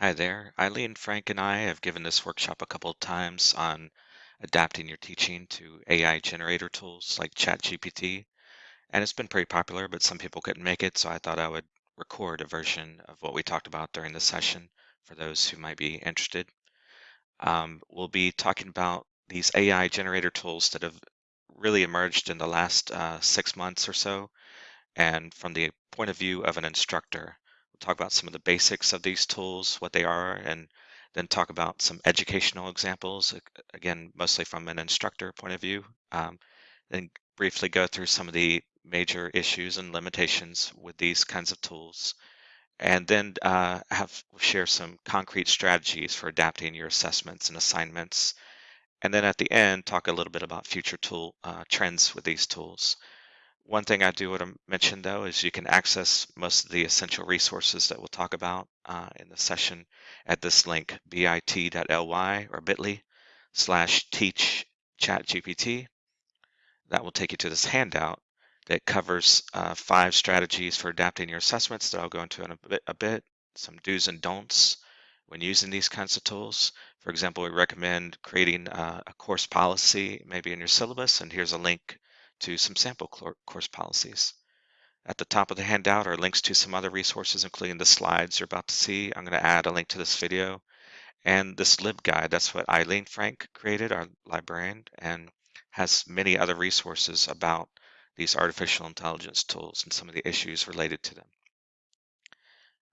Hi there. Eileen, Frank, and I have given this workshop a couple of times on adapting your teaching to AI generator tools like ChatGPT, and it's been pretty popular, but some people couldn't make it, so I thought I would record a version of what we talked about during the session for those who might be interested. Um, we'll be talking about these AI generator tools that have really emerged in the last uh, six months or so, and from the point of view of an instructor. Talk about some of the basics of these tools, what they are, and then talk about some educational examples, again, mostly from an instructor point of view. Um, then briefly go through some of the major issues and limitations with these kinds of tools, and then uh, have share some concrete strategies for adapting your assessments and assignments. And then at the end, talk a little bit about future tool uh, trends with these tools. One thing I do want to mention though is you can access most of the essential resources that we'll talk about uh, in the session at this link, bit.ly or bit.ly slash teach ChatGPT. That will take you to this handout that covers uh, five strategies for adapting your assessments that I'll go into in a bit, a bit, some do's and don'ts when using these kinds of tools. For example, we recommend creating uh, a course policy maybe in your syllabus, and here's a link to some sample course policies. At the top of the handout are links to some other resources, including the slides you're about to see. I'm going to add a link to this video and this LibGuide. That's what Eileen Frank created, our librarian, and has many other resources about these artificial intelligence tools and some of the issues related to them.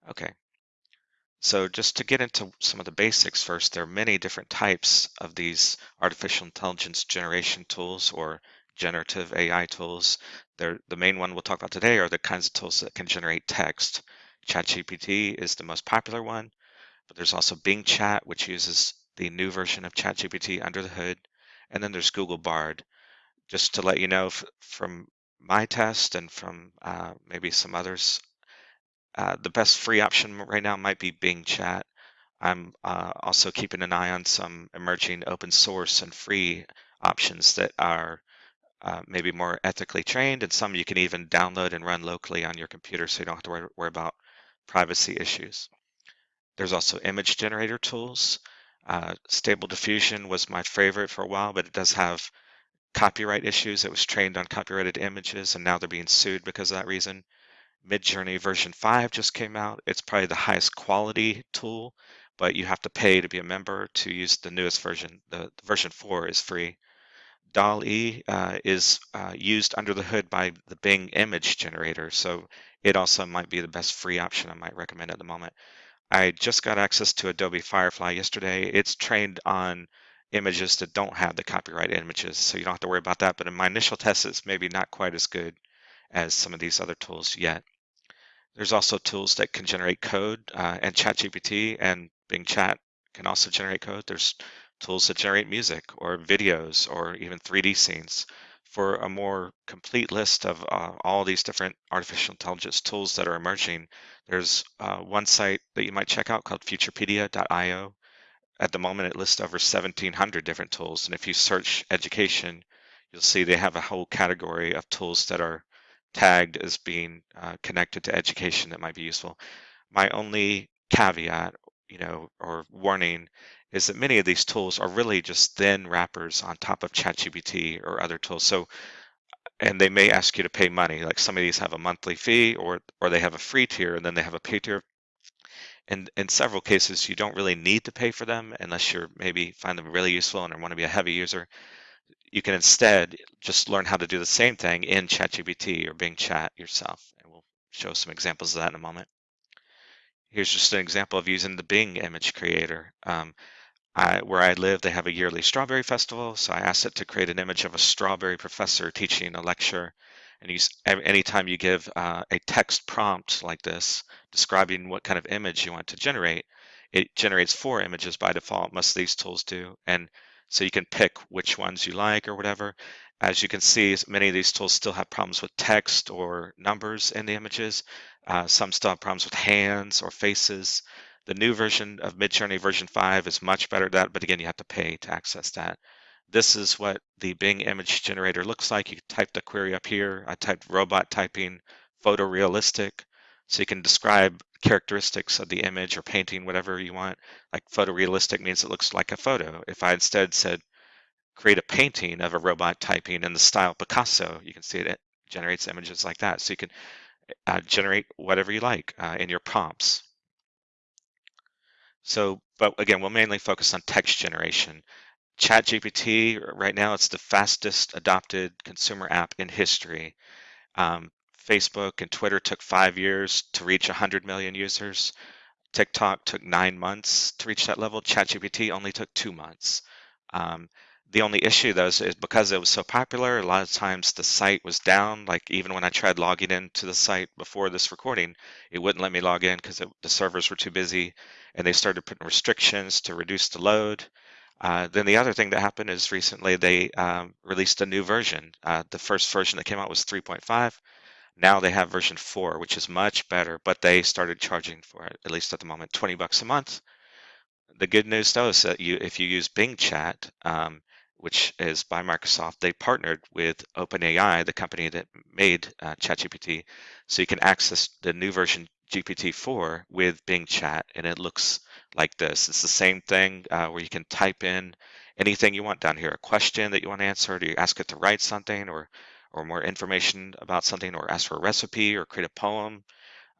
Okay, so just to get into some of the basics first, there are many different types of these artificial intelligence generation tools or generative AI tools. They're, the main one we'll talk about today are the kinds of tools that can generate text. ChatGPT is the most popular one, but there's also Bing Chat, which uses the new version of ChatGPT under the hood. And then there's Google Bard. Just to let you know from my test and from uh, maybe some others, uh, the best free option right now might be Bing Chat. I'm uh, also keeping an eye on some emerging open source and free options that are uh, maybe more ethically trained, and some you can even download and run locally on your computer so you don't have to worry, worry about privacy issues. There's also image generator tools. Uh, Stable Diffusion was my favorite for a while, but it does have copyright issues. It was trained on copyrighted images, and now they're being sued because of that reason. Midjourney version 5 just came out. It's probably the highest quality tool, but you have to pay to be a member to use the newest version. The, the version 4 is free. DALL-E uh, is uh, used under the hood by the Bing image generator, so it also might be the best free option I might recommend at the moment. I just got access to Adobe Firefly yesterday. It's trained on images that don't have the copyright images, so you don't have to worry about that. But in my initial tests, it's maybe not quite as good as some of these other tools yet. There's also tools that can generate code, uh, and ChatGPT and Bing Chat can also generate code. There's tools to generate music or videos or even 3D scenes. For a more complete list of uh, all these different artificial intelligence tools that are emerging, there's uh, one site that you might check out called futurepedia.io. At the moment, it lists over 1,700 different tools. And if you search education, you'll see they have a whole category of tools that are tagged as being uh, connected to education that might be useful. My only caveat, you know, or warning is that many of these tools are really just thin wrappers on top of ChatGPT or other tools. So, and they may ask you to pay money. Like some of these have a monthly fee, or or they have a free tier, and then they have a pay tier. And in several cases, you don't really need to pay for them unless you're maybe find them really useful and want to be a heavy user. You can instead just learn how to do the same thing in ChatGPT or Bing Chat yourself. And we'll show some examples of that in a moment. Here's just an example of using the Bing image creator. Um, I, where I live, they have a yearly strawberry festival, so I asked it to create an image of a strawberry professor teaching a lecture. And you, anytime you give uh, a text prompt like this, describing what kind of image you want to generate, it generates four images by default. Most of these tools do, and so you can pick which ones you like or whatever. As you can see, many of these tools still have problems with text or numbers in the images. Uh, some still have problems with hands or faces. The new version of Midjourney version 5 is much better at that, but again, you have to pay to access that. This is what the Bing image generator looks like. You type the query up here. I typed robot typing photorealistic. So you can describe characteristics of the image or painting, whatever you want. Like photorealistic means it looks like a photo. If I instead said create a painting of a robot typing in the style Picasso, you can see it, it generates images like that. So you can uh, generate whatever you like uh, in your prompts. So, but again, we'll mainly focus on text generation. ChatGPT, right now, it's the fastest adopted consumer app in history. Um, Facebook and Twitter took five years to reach 100 million users. TikTok took nine months to reach that level. ChatGPT only took two months. Um, the only issue though is, is, because it was so popular, a lot of times the site was down. Like even when I tried logging into the site before this recording, it wouldn't let me log in because the servers were too busy and they started putting restrictions to reduce the load. Uh, then the other thing that happened is recently they um, released a new version. Uh, the first version that came out was 3.5. Now they have version 4, which is much better, but they started charging for it, at least at the moment, 20 bucks a month. The good news though is that you, if you use Bing Chat, um, which is by Microsoft, they partnered with OpenAI, the company that made uh, ChatGPT, so you can access the new version GPT-4 with Bing Chat, and it looks like this. It's the same thing uh, where you can type in anything you want down here, a question that you want to answer, do you ask it to write something or or more information about something or ask for a recipe or create a poem.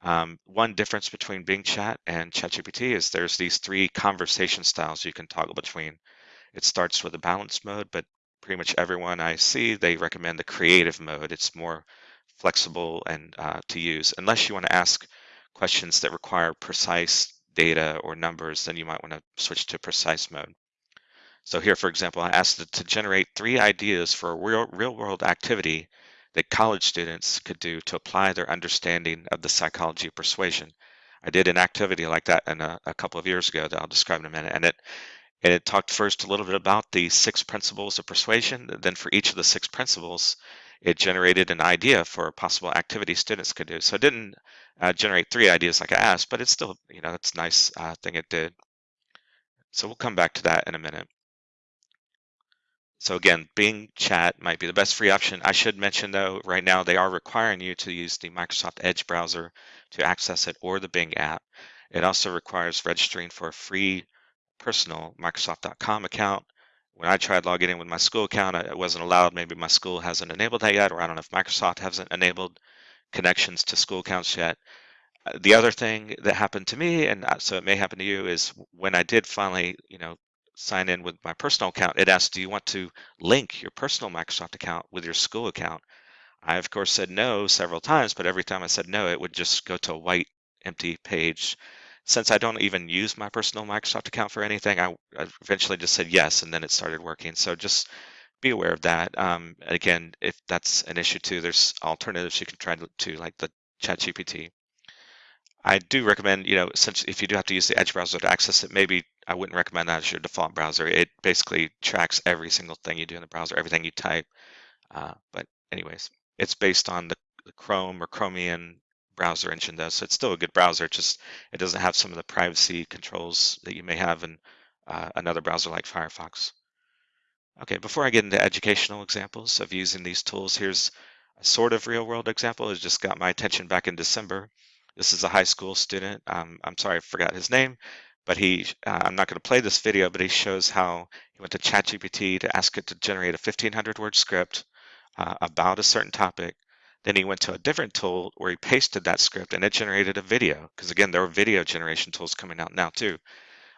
Um, one difference between Bing Chat and ChatGPT is there's these three conversation styles you can toggle between. It starts with a balanced mode, but pretty much everyone I see, they recommend the creative mode. It's more flexible and uh, to use. Unless you want to ask questions that require precise data or numbers, then you might want to switch to precise mode. So here, for example, I asked it to generate three ideas for a real, real world activity that college students could do to apply their understanding of the psychology of persuasion. I did an activity like that in a, a couple of years ago that I'll describe in a minute. And it and it talked first a little bit about the six principles of persuasion. Then for each of the six principles, it generated an idea for a possible activity students could do. So it didn't uh, generate three ideas like I asked, but it's still, you know, it's a nice uh, thing it did. So we'll come back to that in a minute. So again, Bing Chat might be the best free option. I should mention though, right now they are requiring you to use the Microsoft Edge browser to access it or the Bing app. It also requires registering for a free personal Microsoft.com account. When I tried logging in with my school account, it wasn't allowed. Maybe my school hasn't enabled that yet, or I don't know if Microsoft hasn't enabled connections to school accounts yet. Uh, the other thing that happened to me, and uh, so it may happen to you, is when I did finally, you know, sign in with my personal account, it asked, do you want to link your personal Microsoft account with your school account? I, of course, said no several times, but every time I said no, it would just go to a white empty page since I don't even use my personal Microsoft account for anything, I, eventually just said yes, and then it started working. So just be aware of that. Um, again, if that's an issue too, there's alternatives you can try to, to like the ChatGPT. I do recommend, you know, since if you do have to use the Edge browser to access it, maybe I wouldn't recommend that as your default browser. It basically tracks every single thing you do in the browser, everything you type. Uh, but anyways, it's based on the, the Chrome or Chromium browser engine does. So it's still a good browser, just it doesn't have some of the privacy controls that you may have in uh, another browser like Firefox. Okay, before I get into educational examples of using these tools, here's a sort of real world example. It just got my attention back in December. This is a high school student. Um, I'm sorry, I forgot his name, but he, uh, I'm not going to play this video, but he shows how he went to ChatGPT to ask it to generate a 1500 word script uh, about a certain topic then he went to a different tool where he pasted that script and it generated a video. Because again, there are video generation tools coming out now too.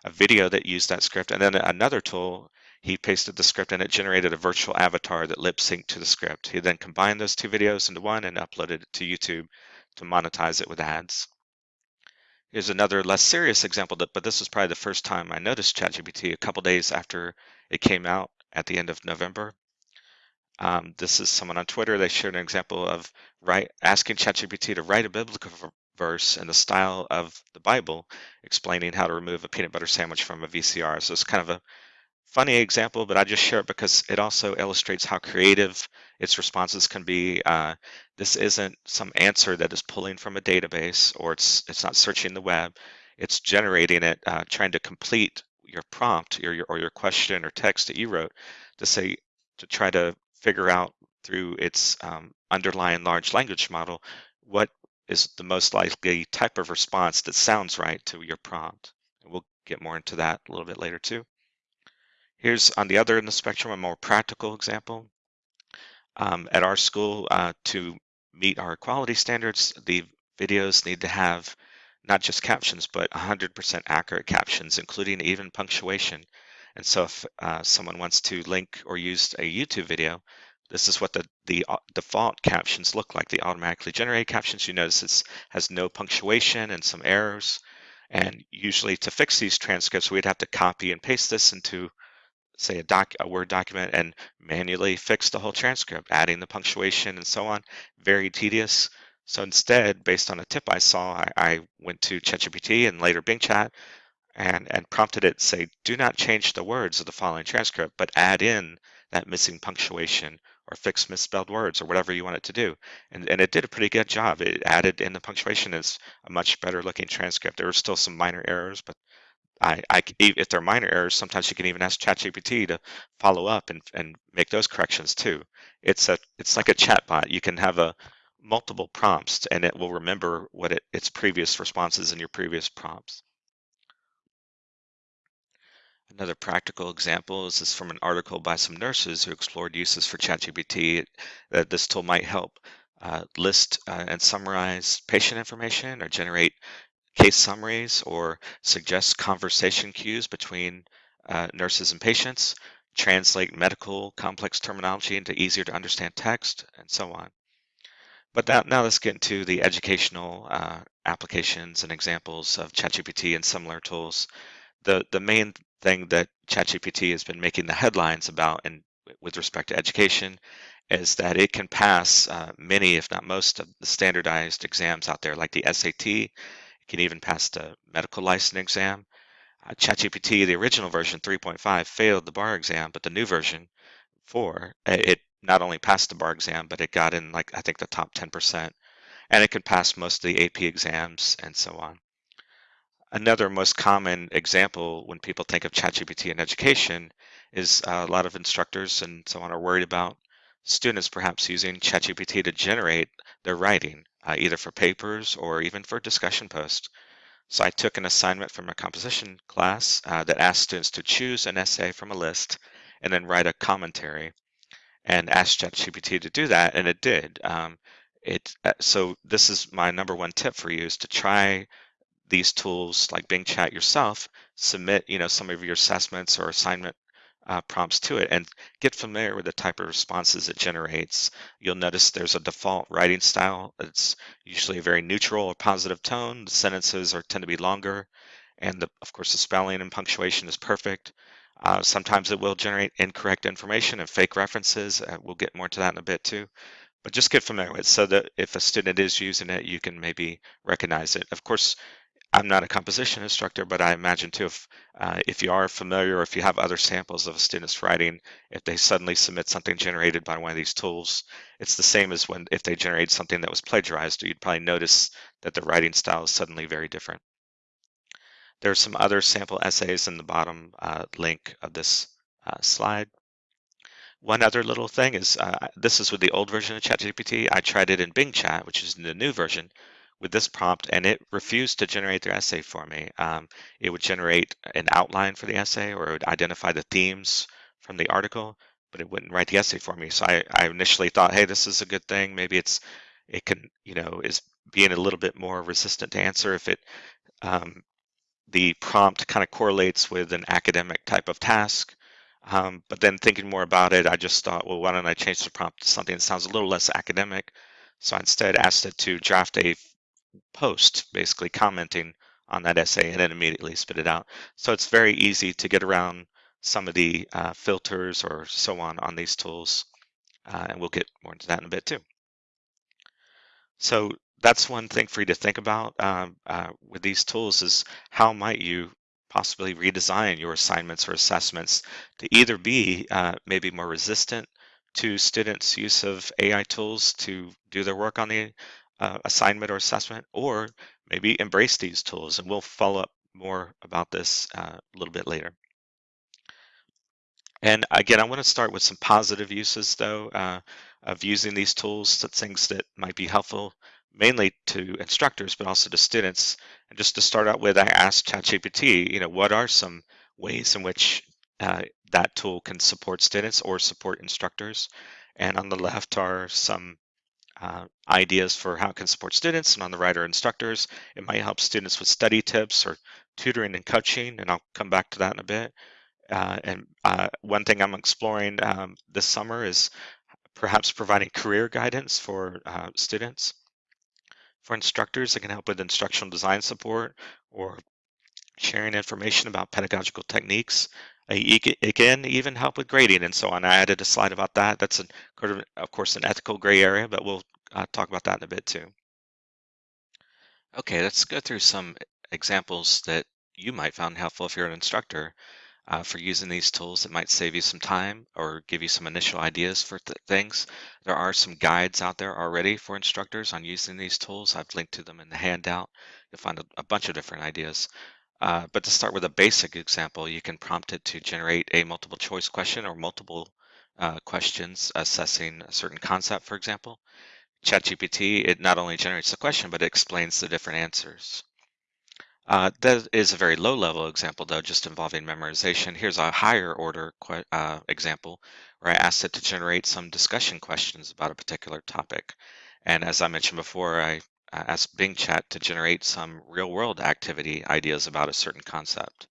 A video that used that script. And then another tool, he pasted the script and it generated a virtual avatar that lip synced to the script. He then combined those two videos into one and uploaded it to YouTube to monetize it with ads. Here's another less serious example, that, but this was probably the first time I noticed ChatGPT a couple days after it came out at the end of November. Um, this is someone on Twitter. They shared an example of write, asking ChatGPT to write a biblical verse in the style of the Bible, explaining how to remove a peanut butter sandwich from a VCR. So it's kind of a funny example, but I just share it because it also illustrates how creative its responses can be. Uh, this isn't some answer that is pulling from a database or it's it's not searching the web. It's generating it, uh, trying to complete your prompt or your, or your question or text that you wrote to say to try to figure out through its um, underlying large language model what is the most likely type of response that sounds right to your prompt. And we'll get more into that a little bit later too. Here's on the other end of the spectrum, a more practical example. Um, at our school, uh, to meet our quality standards, the videos need to have not just captions, but 100% accurate captions, including even punctuation. And so if uh, someone wants to link or use a YouTube video, this is what the, the uh, default captions look like. The automatically generated captions, you notice it has no punctuation and some errors. And usually to fix these transcripts, we'd have to copy and paste this into say a doc a word document and manually fix the whole transcript adding the punctuation and so on very tedious so instead based on a tip i saw i, I went to chatgpt and later bing chat and and prompted it to say do not change the words of the following transcript but add in that missing punctuation or fix misspelled words or whatever you want it to do and and it did a pretty good job it added in the punctuation as a much better looking transcript there were still some minor errors but I, I, if they're minor errors, sometimes you can even ask ChatGPT to follow up and, and make those corrections too. It's a it's like a chatbot. You can have a multiple prompts and it will remember what it, its previous responses in your previous prompts. Another practical example is this from an article by some nurses who explored uses for ChatGPT that this tool might help uh, list uh, and summarize patient information or generate case summaries or suggest conversation cues between uh, nurses and patients, translate medical complex terminology into easier to understand text, and so on. But now, now let's get into the educational uh, applications and examples of ChatGPT and similar tools. The, the main thing that ChatGPT has been making the headlines about and with respect to education is that it can pass uh, many, if not most, of the standardized exams out there, like the SAT It can even pass the medical license exam. Uh, ChatGPT, the original version 3.5, failed the bar exam, but the new version 4, it not only passed the bar exam, but it got in like I think the top 10%, and it can pass most of the AP exams and so on. Another most common example when people think of ChatGPT in education is uh, a lot of instructors and so on are worried about students perhaps using ChatGPT to generate their writing uh, either for papers or even for discussion posts. So I took an assignment from a composition class uh, that asked students to choose an essay from a list and then write a commentary and asked ChatGPT to do that, and it did. Um, it uh, so this is my number one tip for you is to try these tools like Bing Chat yourself. Submit you know some of your assessments or assignment uh, prompts to it and get familiar with the type of responses it generates. You'll notice there's a default writing style. It's usually a very neutral or positive tone. The sentences are tend to be longer. And the, of course, the spelling and punctuation is perfect. Uh, sometimes it will generate incorrect information and fake references. Uh, we'll get more to that in a bit too. But just get familiar with it so that if a student is using it, you can maybe recognize it. Of course, I'm not a composition instructor, but I imagine too, if, uh, if you are familiar or if you have other samples of a student's writing, if they suddenly submit something generated by one of these tools, it's the same as when if they generate something that was plagiarized, you'd probably notice that the writing style is suddenly very different. There are some other sample essays in the bottom uh, link of this uh, slide. One other little thing is, uh, this is with the old version of ChatGPT. I tried it in Bing Chat, which is the new version, with this prompt and it refused to generate their essay for me. Um, it would generate an outline for the essay or it would identify the themes from the article, but it wouldn't write the essay for me. So I, I initially thought, hey, this is a good thing. Maybe it's it can, you know, is being a little bit more resistant to answer if it um, the prompt kind of correlates with an academic type of task. Um, but then thinking more about it, I just thought, well, why don't I change the prompt to something that sounds a little less academic? So I instead asked it to draft a post, basically commenting on that essay and then immediately spit it out. So it's very easy to get around some of the uh, filters or so on on these tools. Uh, and we'll get more into that in a bit too. So that's one thing for you to think about um, uh, with these tools is how might you possibly redesign your assignments or assessments to either be uh, maybe more resistant to students' use of AI tools to do their work on the uh, assignment or assessment, or maybe embrace these tools. And we'll follow up more about this uh, a little bit later. And again, I want to start with some positive uses, though, uh, of using these tools, some things that might be helpful mainly to instructors, but also to students. And just to start out with, I asked ChatGPT, you know, what are some ways in which uh, that tool can support students or support instructors? And on the left are some uh, ideas for how it can support students, and on the right are instructors. It might help students with study tips or tutoring and coaching, and I'll come back to that in a bit. Uh, and uh, one thing I'm exploring um, this summer is perhaps providing career guidance for uh, students. For instructors, it can help with instructional design support or sharing information about pedagogical techniques. Uh, it can even help with grading and so on. I added a slide about that. That's, of course, an ethical gray area, but we'll uh, talk about that in a bit too. Okay, let's go through some examples that you might find helpful if you're an instructor uh, for using these tools that might save you some time or give you some initial ideas for th things. There are some guides out there already for instructors on using these tools. I've linked to them in the handout. You'll find a, a bunch of different ideas. Uh, but to start with a basic example, you can prompt it to generate a multiple choice question or multiple uh, questions assessing a certain concept, for example. ChatGPT, it not only generates the question, but it explains the different answers. Uh, that is a very low level example though, just involving memorization. Here's a higher order uh, example where I asked it to generate some discussion questions about a particular topic. And as I mentioned before, I asked Bing Chat to generate some real world activity ideas about a certain concept.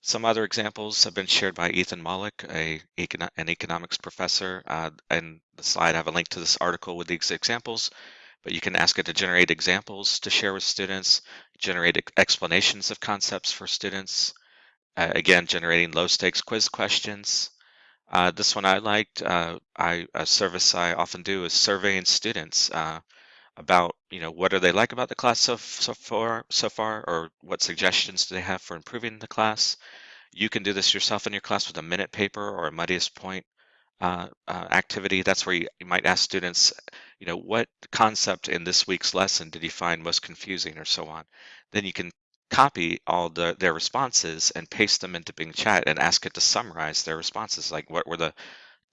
Some other examples have been shared by Ethan Mollick, a, an economics professor. Uh, and the slide, I have a link to this article with these examples but you can ask it to generate examples to share with students, generate explanations of concepts for students, uh, again, generating low stakes quiz questions. Uh, this one I liked, uh, I, a service I often do is surveying students uh, about, you know, what are they like about the class so, so far, so far, or what suggestions do they have for improving the class. You can do this yourself in your class with a minute paper or a muddiest point uh, uh, activity. That's where you, you, might ask students, you know, what concept in this week's lesson did you find most confusing or so on. Then you can copy all the, their responses and paste them into Bing Chat and ask it to summarize their responses, like what were the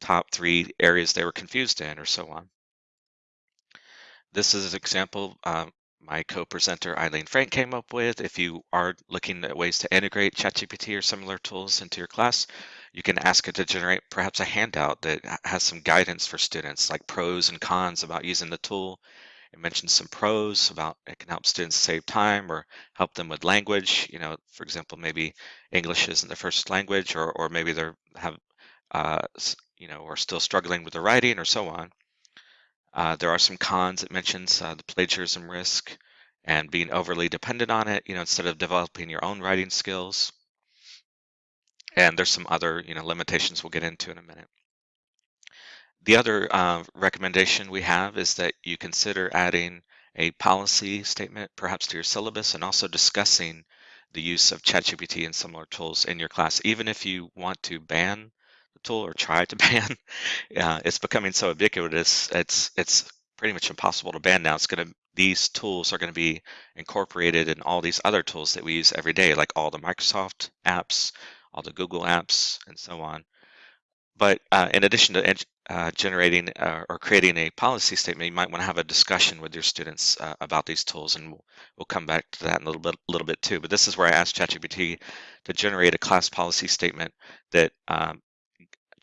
top three areas they were confused in or so on. This is an example um, my co-presenter Eileen Frank came up with. If you are looking at ways to integrate ChatGPT or similar tools into your class, you can ask it to generate perhaps a handout that has some guidance for students, like pros and cons about using the tool. It mentions some pros about it can help students save time or help them with language. You know, for example, maybe English isn't their first language, or or maybe they're have uh, you know, are still struggling with the writing or so on. Uh, there are some cons. It mentions uh, the plagiarism risk and being overly dependent on it, you know, instead of developing your own writing skills. And there's some other, you know, limitations we'll get into in a minute. The other uh, recommendation we have is that you consider adding a policy statement perhaps to your syllabus and also discussing the use of ChatGPT and similar tools in your class, even if you want to ban tool or try to ban. uh, it's becoming so ubiquitous. It's it's pretty much impossible to ban now. It's going to these tools are going to be incorporated in all these other tools that we use every day, like all the Microsoft apps, all the Google apps, and so on. But uh, in addition to uh, generating uh, or creating a policy statement, you might want to have a discussion with your students uh, about these tools, and we'll, we'll come back to that in a little bit, little bit too. But this is where I asked ChatGPT to generate a class policy statement that um,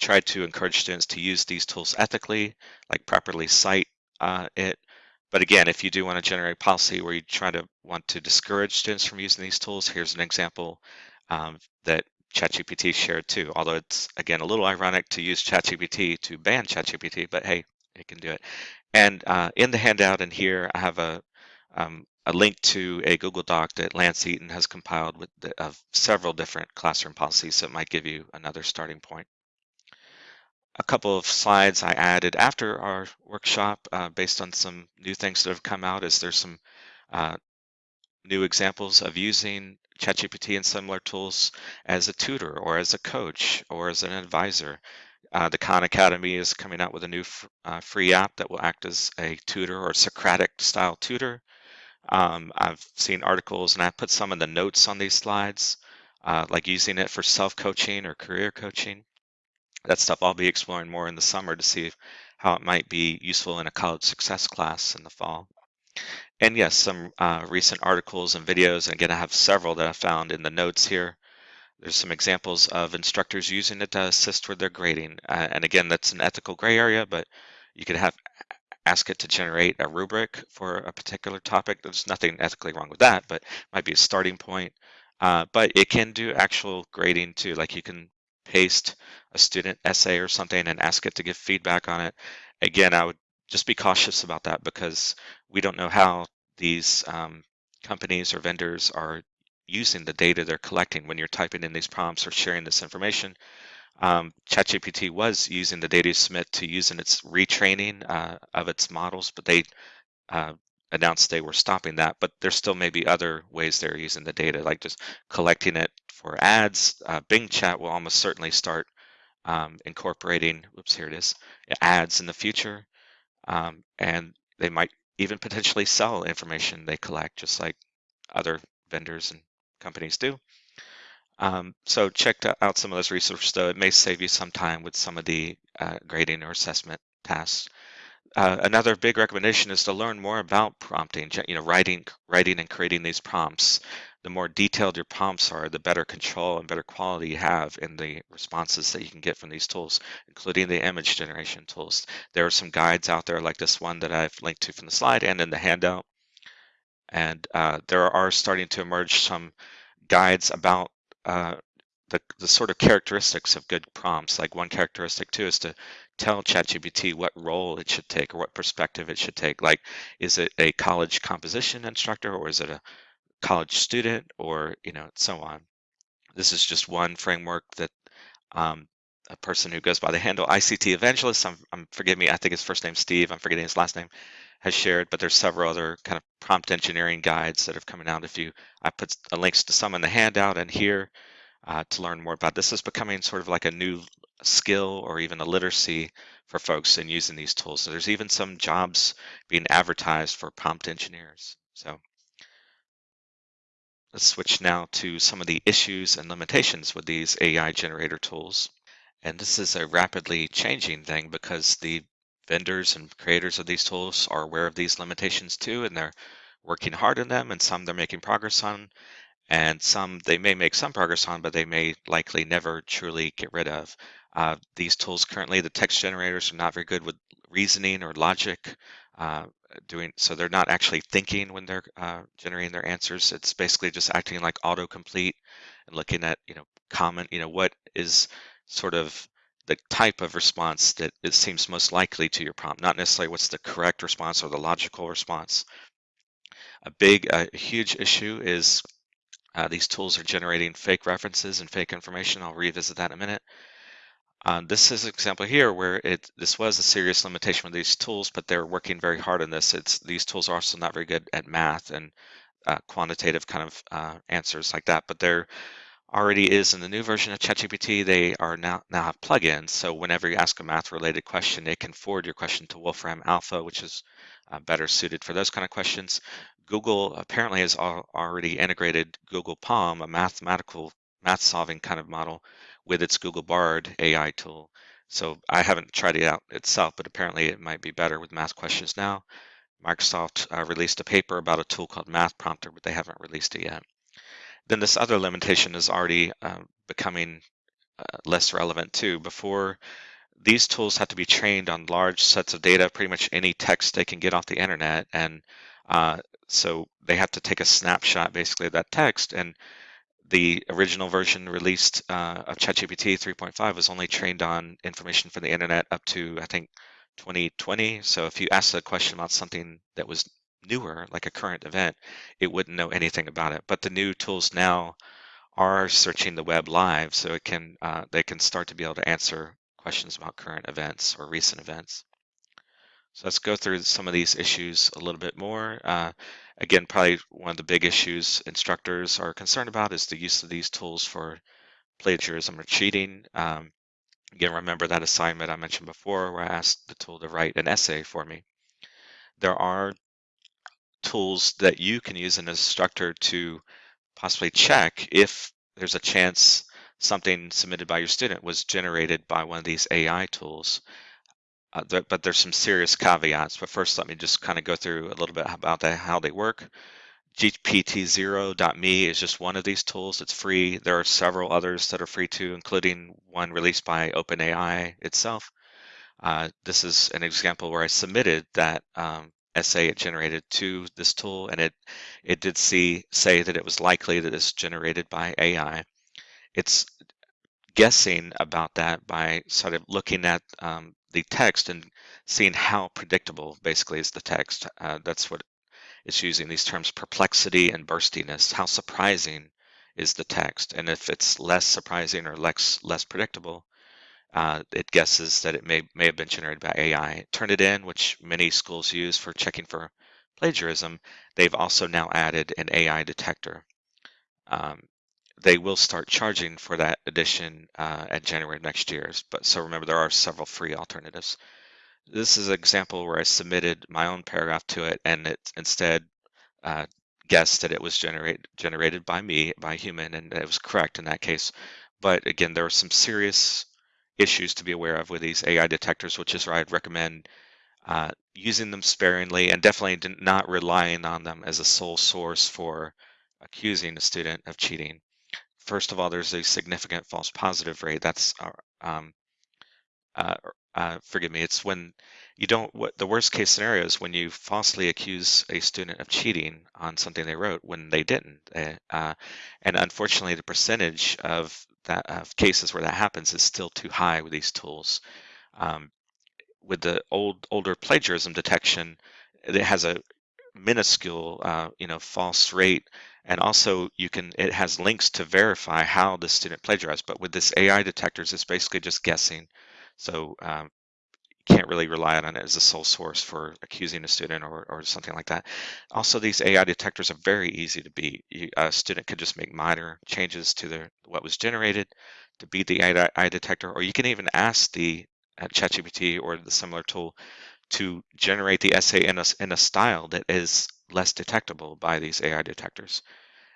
try to encourage students to use these tools ethically, like properly cite uh, it. But again, if you do want to generate policy where you try to want to discourage students from using these tools, here's an example um, that ChatGPT shared too. Although it's again a little ironic to use ChatGPT to ban ChatGPT, but hey, it can do it. And uh, in the handout and here, I have a um, a link to a Google Doc that Lance Eaton has compiled with the, of several different classroom policies that might give you another starting point a couple of slides I added after our workshop uh, based on some new things that have come out is there's some uh, new examples of using ChatGPT and similar tools as a tutor or as a coach or as an advisor. Uh, the Khan Academy is coming out with a new uh, free app that will act as a tutor or Socratic style tutor. Um, I've seen articles and I put some of the notes on these slides, uh, like using it for self-coaching or career coaching that stuff I'll be exploring more in the summer to see how it might be useful in a college success class in the fall. And yes, some uh, recent articles and videos, and again, I have several that I found in the notes here. There's some examples of instructors using it to assist with their grading. Uh, and again, that's an ethical gray area, but you could have ask it to generate a rubric for a particular topic. There's nothing ethically wrong with that, but might be a starting point. Uh, but it can do actual grading too. Like you can paste a student essay or something and ask it to give feedback on it. Again, I would just be cautious about that because we don't know how these um, companies or vendors are using the data they're collecting when you're typing in these prompts or sharing this information. Um, ChatGPT was using the data you submit to use in its retraining uh, of its models, but they uh, announced they were stopping that. But there still may be other ways they're using the data, like just collecting it for ads. Uh, Bing Chat will almost certainly start um, incorporating, whoops, here it is, ads in the future. Um, and they might even potentially sell information they collect, just like other vendors and companies do. Um, so check out some of those resources, though. It may save you some time with some of the uh, grading or assessment tasks. Uh, another big recommendation is to learn more about prompting, you know, writing, writing and creating these prompts. The more detailed your prompts are, the better control and better quality you have in the responses that you can get from these tools, including the image generation tools. There are some guides out there like this one that I've linked to from the slide and in the handout. And uh, there are starting to emerge some guides about uh, the, the sort of characteristics of good prompts. Like one characteristic too is to tell ChatGPT what role it should take or what perspective it should take. Like, is it a college composition instructor or is it a college student or, you know, so on. This is just one framework that um, a person who goes by the handle ICT Evangelist, I'm, I'm forgive me, I think his first name Steve, I'm forgetting his last name, has shared, but there's several other kind of prompt engineering guides that have coming out. If you, I put links to some in the handout and here uh, to learn more about. This is becoming sort of like a new skill or even a literacy for folks in using these tools. So there's even some jobs being advertised for prompt engineers. So let's switch now to some of the issues and limitations with these AI generator tools. And this is a rapidly changing thing because the vendors and creators of these tools are aware of these limitations too, and they're working hard on them, and some they're making progress on, and some they may make some progress on, but they may likely never truly get rid of. Uh, these tools currently, the text generators are not very good with reasoning or logic. Uh, doing so they're not actually thinking when they're uh, generating their answers. It's basically just acting like autocomplete and looking at you know comment you know what is sort of the type of response that it seems most likely to your prompt, not necessarily what's the correct response or the logical response. A big, a huge issue is uh, these tools are generating fake references and fake information. I'll revisit that in a minute. Um, this is an example here where it this was a serious limitation with these tools, but they're working very hard on this. It's these tools are also not very good at math and uh, quantitative kind of uh, answers like that, but they're already is in the new version of ChatGPT, they are now now have plugins. So whenever you ask a math-related question, it can forward your question to Wolfram Alpha, which is uh, better suited for those kind of questions. Google apparently has al already integrated Google PaLM, a mathematical math-solving kind of model, with its Google Bard AI tool. So I haven't tried it out itself, but apparently it might be better with math questions now. Microsoft uh, released a paper about a tool called Math Prompter, but they haven't released it yet then this other limitation is already uh, becoming uh, less relevant too. Before, these tools have to be trained on large sets of data, pretty much any text they can get off the internet. And uh, so they have to take a snapshot basically of that text. And the original version released uh, of ChatGPT 3.5 was only trained on information from the internet up to, I think, 2020. So if you asked a question about something that was newer, like a current event, it wouldn't know anything about it. But the new tools now are searching the web live, so it can uh, they can start to be able to answer questions about current events or recent events. So let's go through some of these issues a little bit more. Uh, again, probably one of the big issues instructors are concerned about is the use of these tools for plagiarism or cheating. Um, again, remember that assignment I mentioned before where I asked the tool to write an essay for me. There are tools that you can use an instructor to possibly check if there's a chance something submitted by your student was generated by one of these AI tools. Uh, there, but there's some serious caveats. But first, let me just kind of go through a little bit about the, how they work. GPTZero.me is just one of these tools. It's free. There are several others that are free too, including one released by OpenAI itself. Uh, this is an example where I submitted that um, essay it generated to this tool, and it it did see say that it was likely that it's generated by AI. It's guessing about that by sort of looking at um, the text and seeing how predictable basically is the text. Uh, that's what it's using these terms perplexity and burstiness. How surprising is the text? And if it's less surprising or less less predictable, uh, it guesses that it may may have been generated by AI. Turnitin, which many schools use for checking for plagiarism, they've also now added an AI detector. Um, they will start charging for that edition uh, at January of next year. But so remember, there are several free alternatives. This is an example where I submitted my own paragraph to it, and it instead uh, guessed that it was generate, generated by me, by human, and it was correct in that case. But again, there are some serious issues to be aware of with these AI detectors, which is why I'd recommend uh, using them sparingly and definitely not relying on them as a sole source for accusing a student of cheating. First of all, there's a significant false positive rate. That's, uh, um, uh, uh, forgive me, it's when you don't, what the worst case scenario is when you falsely accuse a student of cheating on something they wrote when they didn't. Eh, uh, and unfortunately, the percentage of that of cases where that happens is still too high with these tools. Um, with the old older plagiarism detection, it has a minuscule, uh, you know, false rate, and also you can it has links to verify how the student plagiarized. But with this AI detectors, it's basically just guessing. So um, you can't really rely on it as a sole source for accusing a student or, or something like that. Also, these AI detectors are very easy to beat. You, a student could just make minor changes to their what was generated to beat the AI detector, or you can even ask the uh, ChatGPT or the similar tool to generate the essay in a, in a style that is less detectable by these AI detectors.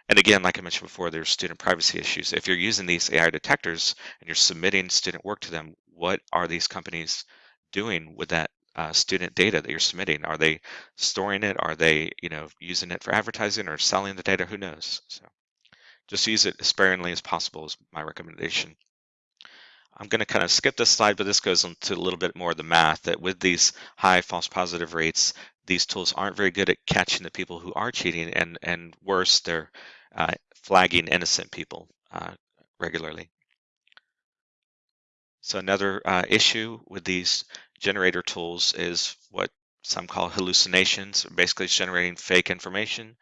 And again, like I mentioned before, there's student privacy issues. If you're using these AI detectors and you're submitting student work to them, what are these companies doing with that uh, student data that you're submitting? Are they storing it? Are they, you know, using it for advertising or selling the data? Who knows? So just use it as sparingly as possible is my recommendation. I'm going to kind of skip this slide, but this goes into a little bit more of the math that with these high false positive rates, these tools aren't very good at catching the people who are cheating, and and worse, they're uh, flagging innocent people uh, regularly. So another uh, issue with these generator tools is what some call hallucinations, basically generating fake information.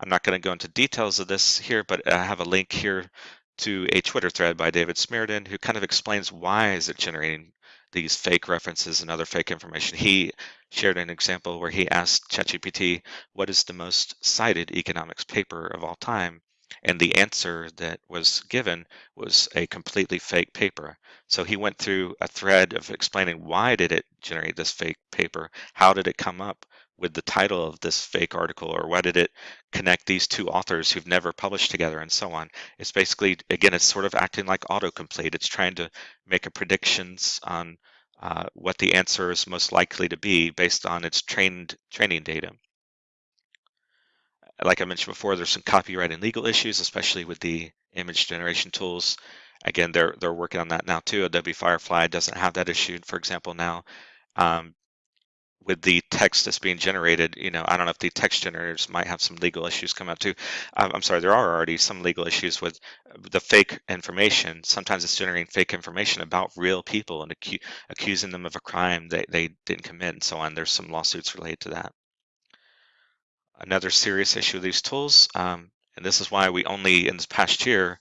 I'm not going to go into details of this here, but I have a link here to a Twitter thread by David Smerdon who kind of explains why is it generating these fake references and other fake information. He shared an example where he asked ChatGPT, what is the most cited economics paper of all time? And the answer that was given was a completely fake paper. So he went through a thread of explaining why did it generate this fake paper? How did it come up with the title of this fake article or why did it connect these two authors who've never published together and so on. It's basically again it's sort of acting like autocomplete. It's trying to make a predictions on uh, what the answer is most likely to be based on its trained training data. Like i mentioned before there's some copyright and legal issues especially with the image generation tools. Again they're they're working on that now too. Adobe firefly doesn't have that issue for example now. Um, with the text that's being generated, you know, I don't know if the text generators might have some legal issues come up too. I'm sorry, there are already some legal issues with the fake information. Sometimes it's generating fake information about real people and acu accusing them of a crime that they didn't commit and so on. There's some lawsuits related to that. Another serious issue with these tools, um, and this is why we only in this past year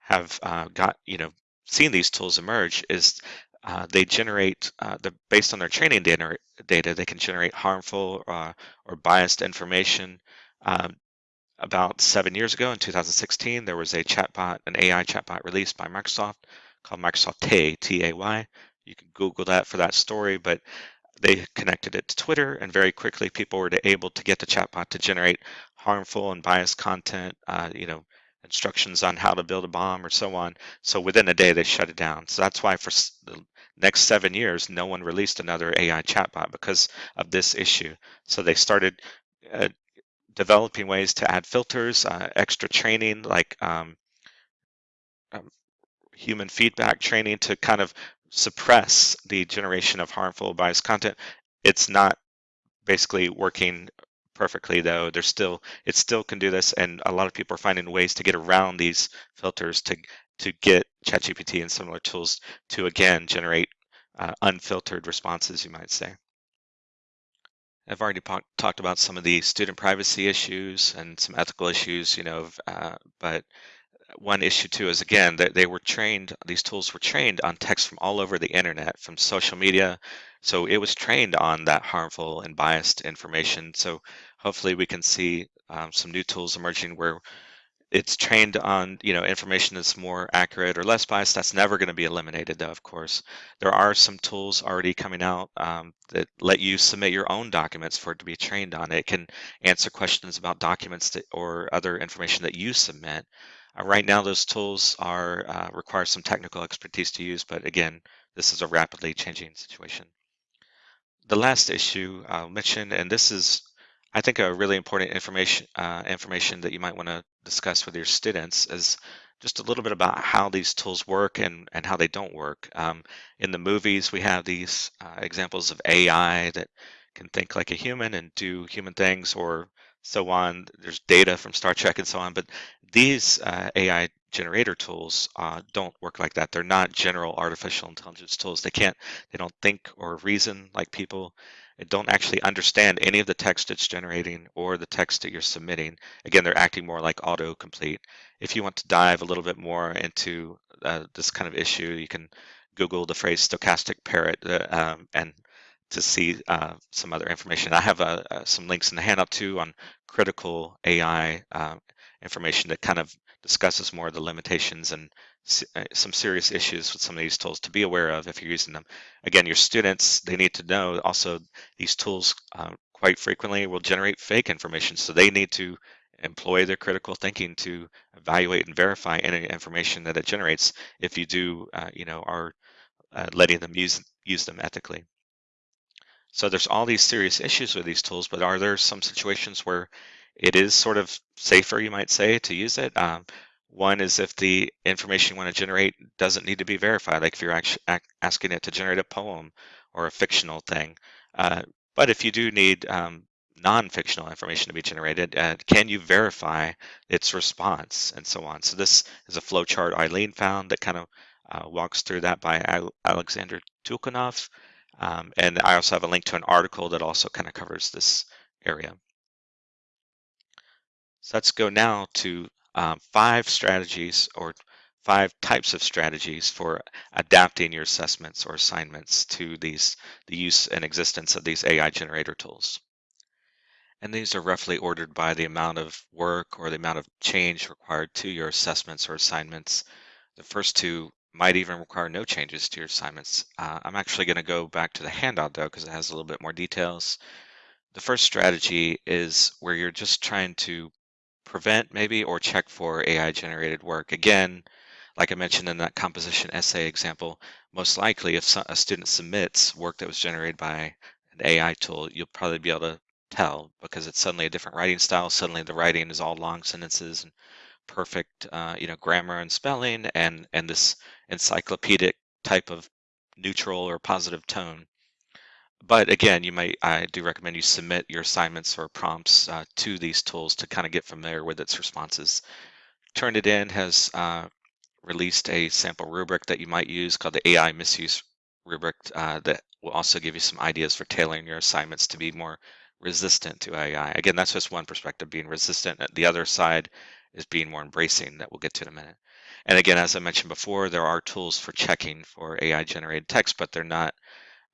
have uh, got, you know, seen these tools emerge, is uh, they generate, uh, the, based on their training data, data, they can generate harmful uh, or biased information. Um, about seven years ago in 2016, there was a chatbot, an AI chatbot released by Microsoft called Microsoft Tay, T-A-Y. You can Google that for that story, but they connected it to Twitter, and very quickly people were able to get the chatbot to generate harmful and biased content, uh, you know, instructions on how to build a bomb or so on. So within a day, they shut it down. So that's why for the next seven years, no one released another AI chatbot because of this issue. So they started uh, developing ways to add filters, uh, extra training, like um, um, human feedback training to kind of suppress the generation of harmful biased content. It's not basically working perfectly though. There's still it still can do this, and a lot of people are finding ways to get around these filters to to get ChatGPT and similar tools to again generate uh, unfiltered responses, you might say. I've already talked about some of the student privacy issues and some ethical issues, you know, uh, but one issue too is again that they were trained these tools were trained on text from all over the internet from social media so it was trained on that harmful and biased information so hopefully we can see um, some new tools emerging where it's trained on you know information that's more accurate or less biased. That's never going to be eliminated though of course. There are some tools already coming out um, that let you submit your own documents for it to be trained on. It can answer questions about documents that, or other information that you submit. Uh, right now, those tools are uh, require some technical expertise to use, but again, this is a rapidly changing situation. The last issue I'll mention, and this is, I think, a really important information uh, information that you might want to discuss with your students is just a little bit about how these tools work and, and how they don't work. Um, in the movies, we have these uh, examples of AI that can think like a human and do human things or so on. There's data from Star Trek and so on, but these uh, AI generator tools uh, don't work like that. They're not general artificial intelligence tools. They can't, they don't think or reason like people. Don't actually understand any of the text it's generating or the text that you're submitting. Again, they're acting more like autocomplete. If you want to dive a little bit more into uh, this kind of issue, you can Google the phrase stochastic parrot uh, um, and to see uh, some other information. I have uh, uh, some links in the handout too on critical AI uh, information that kind of discusses more of the limitations and some serious issues with some of these tools to be aware of if you're using them. Again, your students, they need to know also these tools uh, quite frequently will generate fake information. So they need to employ their critical thinking to evaluate and verify any information that it generates if you do, uh, you know, are uh, letting them use, use them ethically. So there's all these serious issues with these tools, but are there some situations where it is sort of safer, you might say, to use it. Um, one is if the information you want to generate doesn't need to be verified, like if you're actually asking it to generate a poem or a fictional thing. Uh, but if you do need um, non-fictional information to be generated, uh, can you verify its response and so on? So this is a flowchart Eileen found that kind of uh, walks through that by Alexander Tiulkanov. Um, and I also have a link to an article that also kind of covers this area. So let's go now to um, five strategies or five types of strategies for adapting your assessments or assignments to these the use and existence of these AI generator tools. And these are roughly ordered by the amount of work or the amount of change required to your assessments or assignments. The first two might even require no changes to your assignments. Uh, I'm actually going to go back to the handout though because it has a little bit more details. The first strategy is where you're just trying to prevent maybe or check for AI generated work. Again, like I mentioned in that composition essay example, most likely if a student submits work that was generated by an AI tool, you'll probably be able to tell because it's suddenly a different writing style. Suddenly the writing is all long sentences and perfect, uh, you know, grammar and spelling and, and this encyclopedic type of neutral or positive tone but again, you might I do recommend you submit your assignments or prompts uh, to these tools to kind of get familiar with its responses. Turnitin has uh, released a sample rubric that you might use called the AI misuse rubric uh, that will also give you some ideas for tailoring your assignments to be more resistant to AI. Again, that's just one perspective, being resistant. The other side is being more embracing that we'll get to in a minute. And again, as I mentioned before, there are tools for checking for AI generated text, but they're not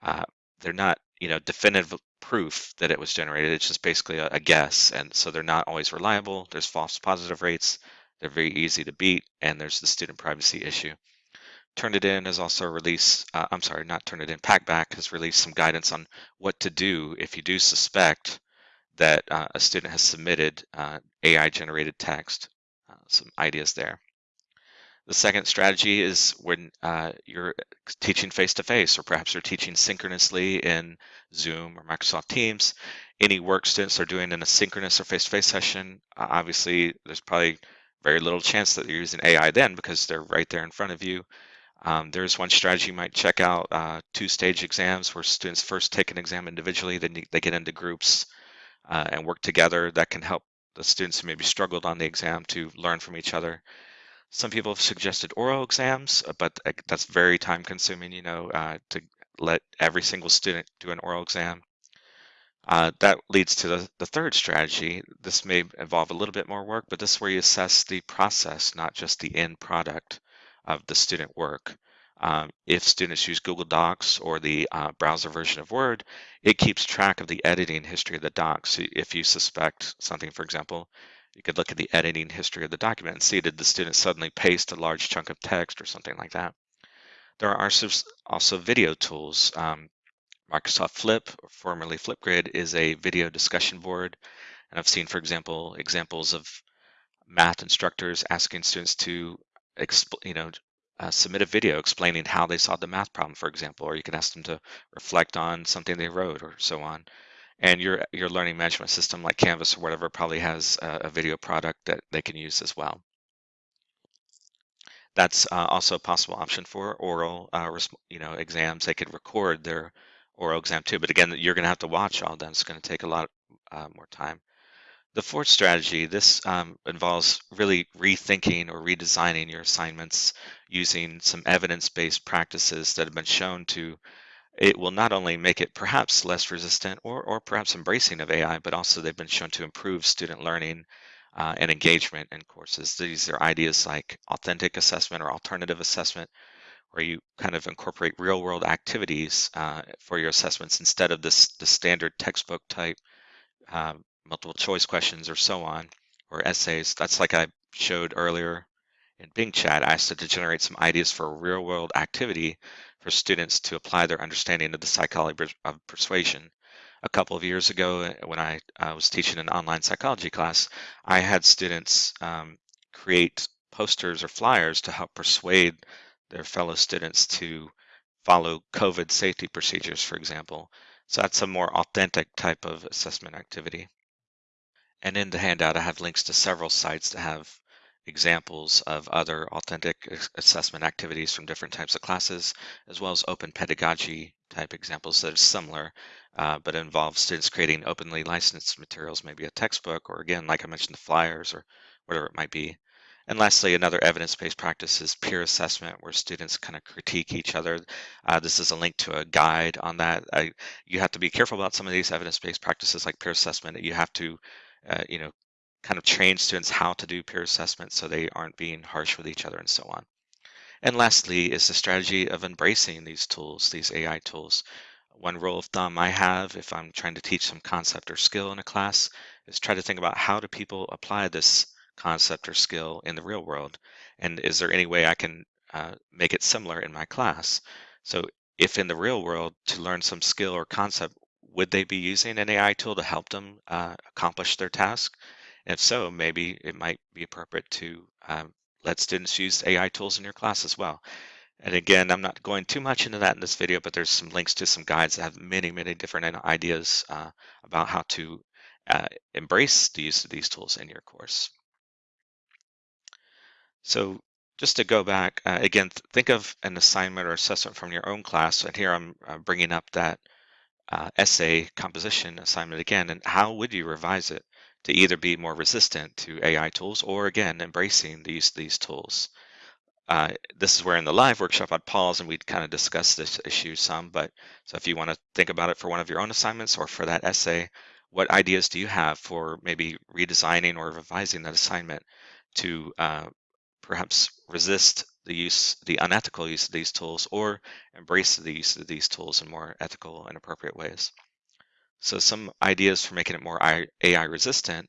uh, they're not you know definitive proof that it was generated it's just basically a, a, guess and so they're not always reliable there's false positive rates they're very easy to beat and there's the student privacy issue Turnitin has also released uh, i'm sorry not Turnitin packback has released some guidance on what to do if you do suspect that uh, a student has submitted uh, ai generated text uh, some ideas there. The second strategy is when uh, you're teaching face-to-face, or perhaps you're teaching synchronously in Zoom or Microsoft Teams. Any work students are doing in a synchronous or face-to-face session, uh, obviously there's probably very little chance that you're using AI then because they're right there in front of you. Um, there's one strategy you might check out, uh, two-stage exams where students first take an exam individually, then they get into groups uh, and work together. That can help the students who maybe struggled on the exam to learn from each other. Some people have suggested oral exams, uh, but that's very time consuming, you know, uh, to let every single student do an oral exam. Uh, that leads to the, the third strategy. This may involve a little bit more work, but this is where you assess the process, not just the end product of the student work. Um, if students use Google Docs or the uh, browser version of Word, it keeps track of the editing history of the docs. If you suspect something, for example, you could look at the editing history of the document and see did the student suddenly paste a large chunk of text or something like that. There are also video tools. Um, Microsoft Flip, formerly Flipgrid, is a video discussion board. And I've seen, for example, examples of math instructors asking students to, you know, uh, submit a video explaining how they solved the math problem, for example, or you can ask them to reflect on something they wrote or so on and your your learning management system like Canvas or whatever probably has a, a video product that they can use as well. That's uh, also a possible option for oral, uh, you know, exams. They could record their oral exam too, but again, you're going to have to watch all them. It's going to take a lot uh, more time. The fourth strategy, this um, involves really rethinking or redesigning your assignments using some evidence-based practices that have been shown to it will not only make it perhaps less resistant or, or perhaps embracing of AI, but also they've been shown to improve student learning uh, and engagement in courses. These are ideas like authentic assessment or alternative assessment, where you kind of incorporate real world activities uh, for your assessments instead of this the standard textbook type uh, multiple choice questions or so on, or essays. That's like I showed earlier in Bing Chat. I asked it to generate some ideas for a real world activity for students to apply their understanding of the psychology of persuasion. A couple of years ago, uh, when I uh, was teaching an online psychology class, I had students um, create posters or flyers to help persuade their fellow students to follow COVID safety procedures, for example. So that's a more authentic type of assessment activity. And in the handout, I have links to several sites that have examples of other authentic assessment activities from different types of classes, as well as open pedagogy type examples that are similar, uh, but involve students creating openly licensed materials, maybe a textbook, or again, like I mentioned, the flyers or whatever it might be. And lastly, another evidence-based practice is peer assessment, where students kind of critique each other. Uh, this is a link to a guide on that. I, you have to be careful about some of these evidence-based practices like peer assessment. You have to, uh, you know, kind of train students how to do peer assessment so they aren't being harsh with each other and so on. And lastly is the strategy of embracing these tools, these AI tools. One rule of thumb I have if I'm trying to teach some concept or skill in a class is try to think about how do people apply this concept or skill in the real world? And is there any way I can uh, make it similar in my class? So if in the real world to learn some skill or concept, would they be using an AI tool to help them uh, accomplish their task? If so, maybe it might be appropriate to um, let students use AI tools in your class as well. And again, I'm not going too much into that in this video, but there's some links to some guides that have many, many different ideas uh, about how to uh, embrace the use of these tools in your course. So just to go back, uh, again, think of an assignment or assessment from your own class. And here I'm uh, bringing up that uh, essay composition assignment again, and how would you revise it? To either be more resistant to AI tools or again, embracing these, these tools. Uh, this is where in the live workshop I'd pause and we'd kind of discuss this issue some, but so if you want to think about it for one of your own assignments or for that essay, what ideas do you have for maybe redesigning or revising that assignment to uh, perhaps resist the use, the unethical use of these tools or embrace the use of these tools in more ethical and appropriate ways? So some ideas for making it more AI resistant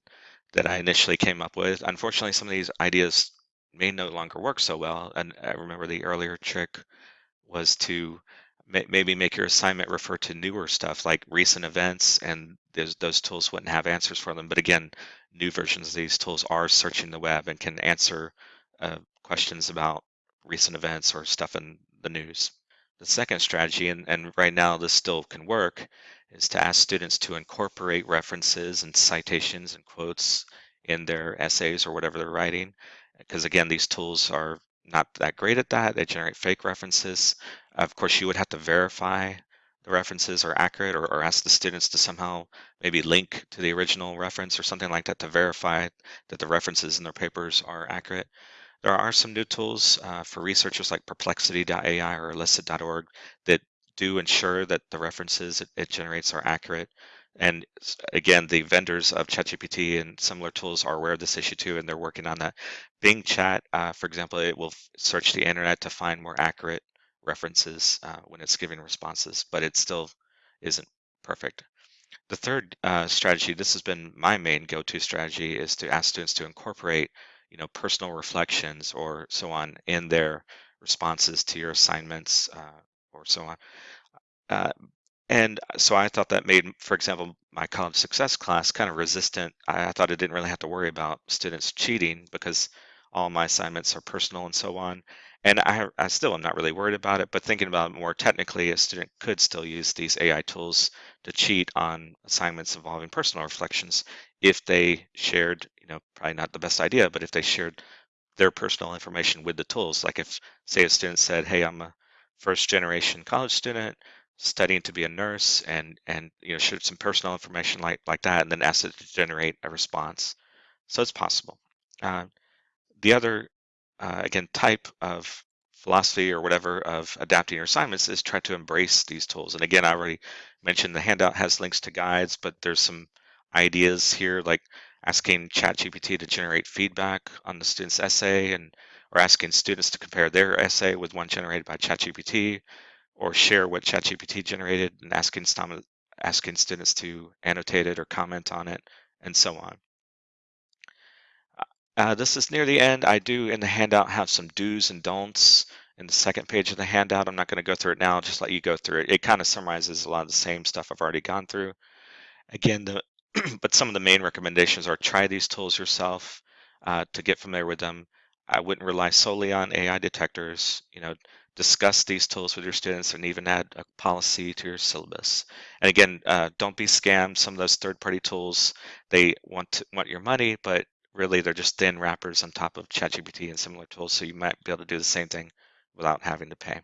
that I initially came up with. Unfortunately, some of these ideas may no longer work so well. And I remember the earlier trick was to maybe make your assignment refer to newer stuff like recent events and those, those tools wouldn't have answers for them. But again, new versions of these tools are searching the web and can answer uh, questions about recent events or stuff in the news. The second strategy, and, and right now this still can work, is to ask students to incorporate references and citations and quotes in their essays or whatever they're writing. Because again, these tools are not that great at that. They generate fake references. Of course, you would have to verify the references are accurate or, or ask the students to somehow maybe link to the original reference or something like that to verify that the references in their papers are accurate. There are some new tools uh, for researchers like perplexity.ai or elicit.org that do ensure that the references it, it generates are accurate. And again, the vendors of ChatGPT and similar tools are aware of this issue too, and they're working on that. Bing Chat, uh, for example, it will search the internet to find more accurate references uh, when it's giving responses, but it still isn't perfect. The third uh, strategy, this has been my main go-to strategy, is to ask students to incorporate, you know, personal reflections or so on in their responses to your assignments uh, or so on. Uh, and so I thought that made, for example, my college success class kind of resistant. I, I thought I didn't really have to worry about students cheating because all my assignments are personal and so on. And I, I still am not really worried about it, but thinking about it more technically, a student could still use these AI tools to cheat on assignments involving personal reflections if they shared, you know, probably not the best idea, but if they shared their personal information with the tools. Like if, say, a student said, hey, I'm a first generation college student studying to be a nurse and and you know shared some personal information like like that and then asked it to generate a response. So it's possible. Uh, the other uh, again type of philosophy or whatever of adapting your assignments is try to embrace these tools. And again i already mentioned the handout has links to guides but there's some ideas here like asking ChatGPT to generate feedback on the student's essay and or asking students to compare their essay with one generated by ChatGPT or share what ChatGPT generated and asking, asking students to annotate it or comment on it and so on. Uh, this is near the end. I do in the handout have some do's and don'ts in the second page of the handout. I'm not going to go through it now, I'll just let you go through it. It kind of summarizes a lot of the same stuff I've already gone through. Again, the but some of the main recommendations are try these tools yourself uh, to get familiar with them. I wouldn't rely solely on AI detectors. You know, discuss these tools with your students and even add a policy to your syllabus. And again, uh, don't be scammed. Some of those third-party tools, they want to, want your money, but really they're just thin wrappers on top of ChatGPT and similar tools. So you might be able to do the same thing without having to pay.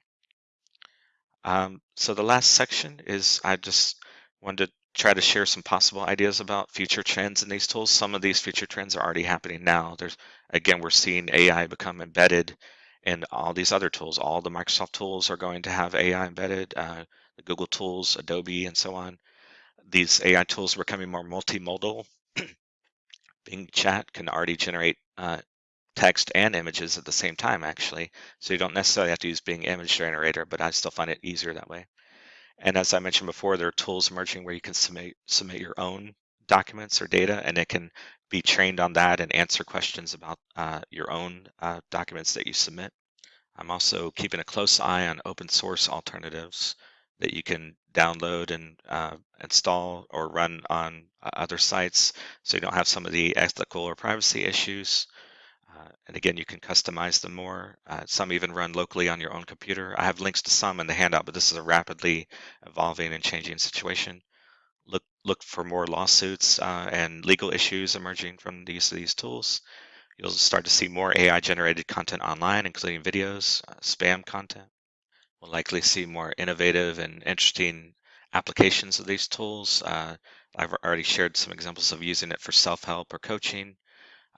Um, so the last section is I just wanted to try to share some possible ideas about future trends in these tools. Some of these future trends are already happening now. There's again, we're seeing AI become embedded in all these other tools. All the Microsoft tools are going to have AI embedded, uh, the Google tools, Adobe, and so on. These AI tools are becoming more multimodal. Bing Chat can already generate uh, text and images at the same time, actually. So you don't necessarily have to use Bing Image Generator, but I still find it easier that way. And as I mentioned before, there are tools emerging where you can submit, submit your own documents or data, and it can be trained on that and answer questions about uh, your own uh, documents that you submit. I'm also keeping a close eye on open source alternatives that you can download and uh, install or run on uh, other sites so you don't have some of the ethical or privacy issues. Uh, and again, you can customize them more. Uh, some even run locally on your own computer. I have links to some in the handout, but this is a rapidly evolving and changing situation. Look, for more lawsuits uh, and legal issues emerging from the use of these tools. You'll start to see more AI generated content online, including videos, uh, spam content. We'll likely see more innovative and interesting applications of these tools. Uh, I've already shared some examples of using it for self-help or coaching.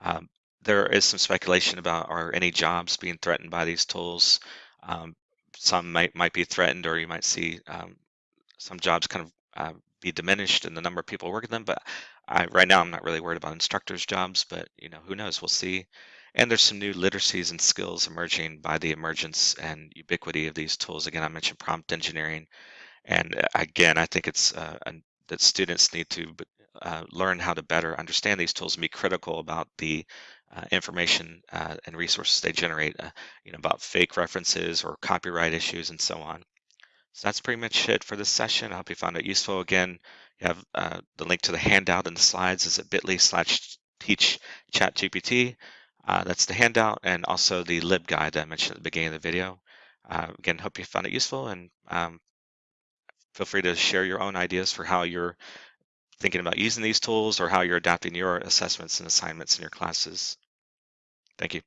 Um, there is some speculation about are any jobs being threatened by these tools. Um, some might might be threatened, or you might see um, some jobs kind of uh, be diminished in the number of people working them. But I, right now, I'm not really worried about instructors' jobs, but you know, who knows? We'll see. And there's some new literacies and skills emerging by the emergence and ubiquity of these tools. Again, I mentioned prompt engineering, and uh, again, I think it's uh, that students need to uh, learn how to better understand these tools and be critical about the uh, information uh, and resources they generate, uh, you know, about fake references or copyright issues and so on. So that's pretty much it for this session. I hope you found it useful. Again, you have uh, the link to the handout and the slides is at bit.ly slash teach ChatGPT. Uh, that's the handout and also the LibGuide that I mentioned at the beginning of the video. Uh, again, hope you found it useful and um, feel free to share your own ideas for how you're thinking about using these tools or how you're adapting your assessments and assignments in your classes. Thank you.